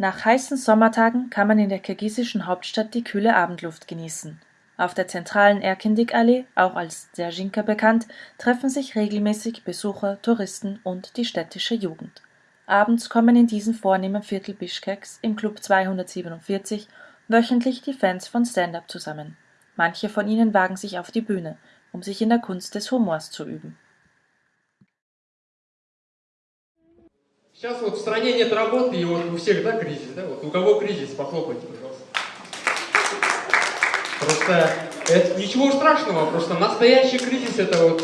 Nach heißen Sommertagen kann man in der kirgisischen Hauptstadt die kühle Abendluft genießen. Auf der zentralen Erkindik-Allee, auch als Dzerzjinka bekannt, treffen sich regelmäßig Besucher, Touristen und die städtische Jugend. Abends kommen in diesem vornehmen Viertel Bischkeks im Club 247 wöchentlich die Fans von Stand-up zusammen. Manche von ihnen wagen sich auf die Bühne, um sich in der Kunst des Humors zu üben. Сейчас вот в стране нет работы, и вот у всех, да, кризис, да? Вот у кого кризис, похлопайте, пожалуйста. Просто это ничего страшного, просто настоящий кризис это вот,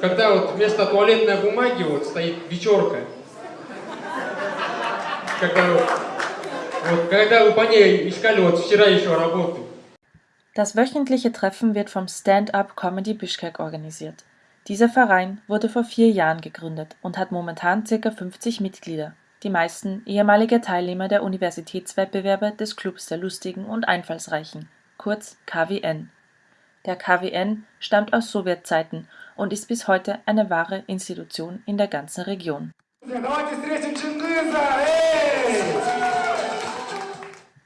когда вот вместо туалетной бумаги вот стоит вечерка. Когда, вот, когда вы по ней искали вот вчера еще работу. Das wöchentliche Treffen wird vom Stand-up Comedy Bishkek organisiert. Dieser Verein wurde vor vier Jahren gegründet und hat momentan ca. 50 Mitglieder, die meisten ehemalige Teilnehmer der Universitätswettbewerbe des Clubs der Lustigen und Einfallsreichen, kurz KWN. Der KWN stammt aus Sowjetzeiten und ist bis heute eine wahre Institution in der ganzen Region.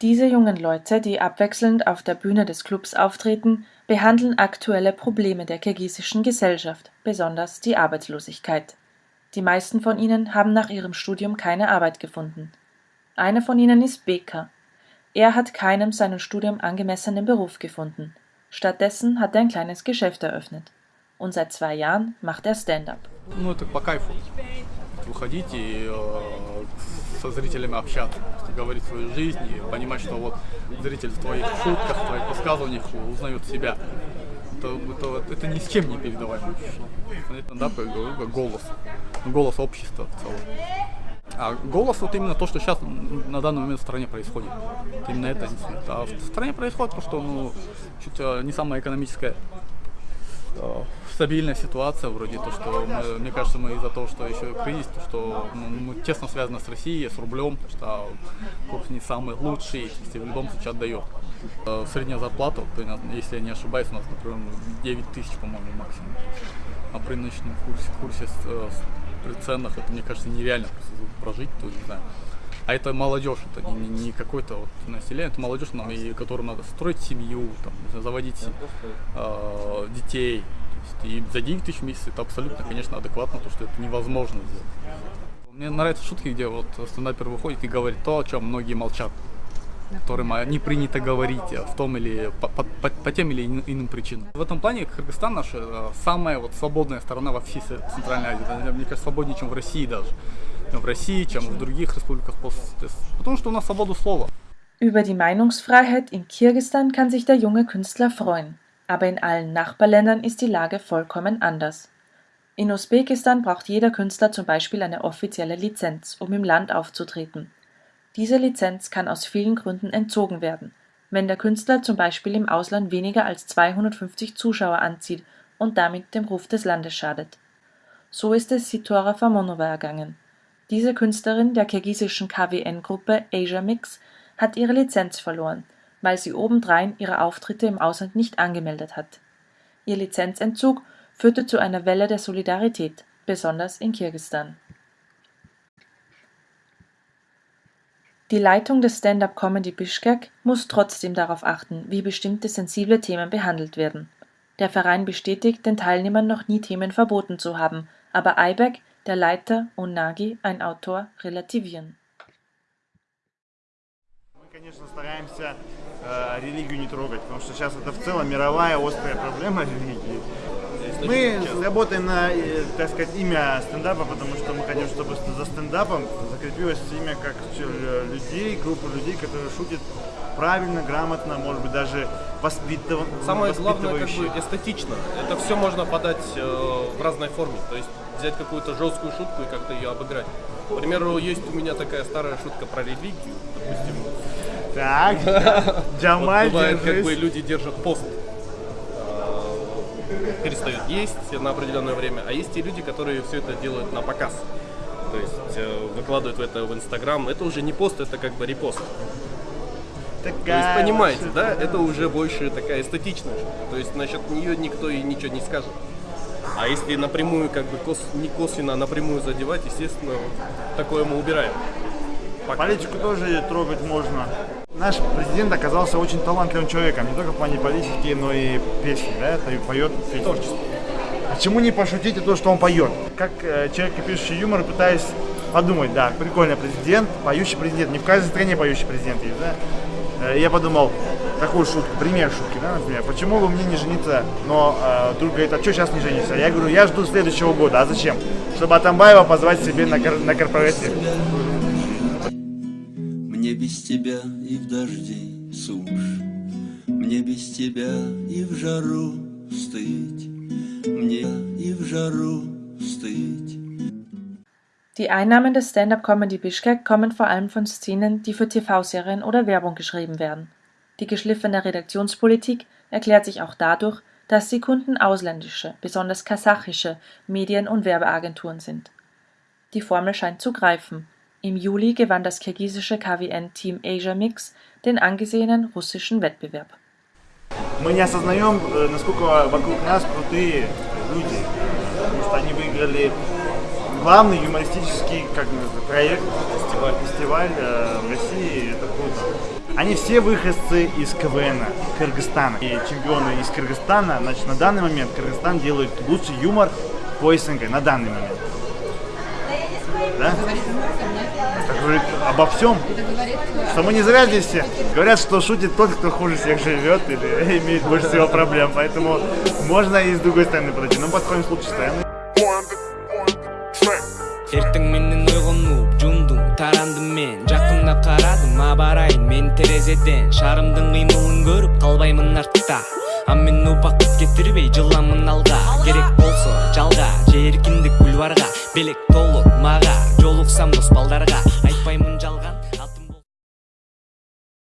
Diese jungen Leute, die abwechselnd auf der Bühne des Clubs auftreten, behandeln aktuelle Probleme der kirgisischen Gesellschaft, besonders die Arbeitslosigkeit. Die meisten von ihnen haben nach ihrem Studium keine Arbeit gefunden. Einer von ihnen ist Beka. Er hat keinem seinem Studium angemessenen Beruf gefunden. Stattdessen hat er ein kleines Geschäft eröffnet. Und seit zwei Jahren macht er Stand-up. Ну, это по кайфу. Выходить и э, со зрителями общаться, Говорить свою жизнь и понимать, что вот зритель в твоих шутках, в твоих высказываниях узнает себя. Это, это, это ни с чем не передаваемое как голос. Голос общества в целом. А голос вот именно то, что сейчас на данный момент в стране происходит. Именно это. А в стране происходит то, что ну, чуть не самая экономическая э, стабильная ситуация, вроде то, что мы, мне кажется, мы из-за того, что еще кризис, то, что ну, мы тесно связаны с Россией, с рублем, что курс не самый лучший, если в любом случае отдает. Э, средняя зарплата, если я не ошибаюсь, у нас, например, 9 тысяч, по-моему, максимум. А при нынешнем курсе, курсе э, при ценах, это, мне кажется, нереально прожить, то не знаю. А это молодежь, это не, не какой-то вот население, это молодежь, нам, и которым надо строить семью, там, заводить э, детей, и за 9 тысяч в месяц это абсолютно, конечно, адекватно, потому что это невозможно сделать. Мне нравятся шутки, где вот стендапер выходит и говорит то, о чем многие молчат которым не принято говорить в том или по, по, по, по тем или иным причинам. В этом плане Кыргызстан наша э, самая вот свободная страна во всей Центральной Азии. Мне кажется, свободнее, чем в России даже. Чем в России, чем в других республиках. Потому что у нас свобода слова. Über die Meinungsfreiheit in Kirgisistan kann sich der junge Künstler freuen. Aber in allen Nachbarländern ist die Lage vollkommen anders. In Usbekistan braucht jeder Künstler zum Beispiel eine offizielle Lizenz, um im Land aufzutreten. Diese Lizenz kann aus vielen Gründen entzogen werden, wenn der Künstler zum Beispiel im Ausland weniger als 250 Zuschauer anzieht und damit dem Ruf des Landes schadet. So ist es Sitora Famonova ergangen. Diese Künstlerin der kirgisischen KWN-Gruppe Asia Mix hat ihre Lizenz verloren weil sie obendrein ihre Auftritte im Ausland nicht angemeldet hat. Ihr Lizenzentzug führte zu einer Welle der Solidarität, besonders in Kirgisistan. Die Leitung des Stand-up Comedy Bishkek muss trotzdem darauf achten, wie bestimmte sensible Themen behandelt werden. Der Verein bestätigt, den Teilnehmern noch nie Themen verboten zu haben, aber Ayberg, der Leiter, und Nagi, ein Autor, relativieren. конечно, стараемся э, религию не трогать, потому что сейчас это в целом мировая острая проблема религии. Мы работаем на, э, так сказать, имя стендапа, потому что мы хотим, чтобы за стендапом закрепилось имя как людей, группа людей, которые шутят правильно, грамотно, может быть, даже воспитыв... Самое главное, как бы эстетично. Это все можно подать э, в разной форме. То есть взять какую-то жесткую шутку и как-то ее обыграть. К примеру, есть у меня такая старая шутка про религию, допустим, так, Джамаль, Бывает, как бы люди держат пост, перестают есть на определенное время, а есть и люди, которые все это делают на показ. То есть э, выкладывают это в Инстаграм. Это уже не пост, это как бы репост. Такая То есть, понимаете, да, это уже больше такая эстетичная. То есть насчет нее никто и ничего не скажет. А если напрямую, как бы кос, не косвенно, а напрямую задевать, естественно, такое мы убираем. Политику тоже трогать можно. Наш президент оказался очень талантливым человеком, не только в плане политики, но и песни, да, это и поет песни. Творчество. Почему не пошутить и то, что он поет? Как э, человек, пишущий юмор, пытаюсь подумать, да, прикольно, президент, поющий президент. Не в каждой стране поющий президент есть, да? Э, я подумал, такую шутку, пример шутки, да, например, почему бы мне не жениться, но э, друг говорит, а что сейчас не жениться? Я говорю, я жду следующего года, а зачем? Чтобы Атамбаева позвать себе на, кор- на корпоратив. Мне без тебя и в дожди сушь, Мне без тебя и в жару стыть, Мне и в жару stыть. Die Einnahmen des Stand-up-Comedy Bishkek kommen vor allem von Szenen, die für TV-Serien oder Werbung geschrieben werden. Die geschliffene Redaktionspolitik erklärt sich auch dadurch, dass die Kunden ausländische, besonders kasachische Medien- und Werbeagenturen sind. Die Formel scheint zu greifen. Im Juli gewann das kirgisische KWN Team Asia Mix den angesehenen russischen Wettbewerb. Мы не осознаем, э, насколько вокруг нас крутые люди, потому что они выиграли главный юмористический как проект, фестиваль, фестиваль э, в России, это круто. Они все выходцы из КВН Кыргызстана. И чемпионы из Кыргызстана, значит, на данный момент Кыргызстан делает лучший юмор по СНГ, на данный момент. Да? Говорит обо всем. Что мы не зря здесь все. Говорят, что шутит тот, кто хуже всех живет или имеет больше всего проблем. Поэтому можно и с другой стороны подойти. Но подходим с лучшей стороны. шаарымдын кыймылын көрүп калбаймын артта аммен упақтып кептірмей жыламын алға. Керек болса жалға жиіркіндік бульварға. Белек толық маға жолықсам дос балдарға. Айтпаймын жалға.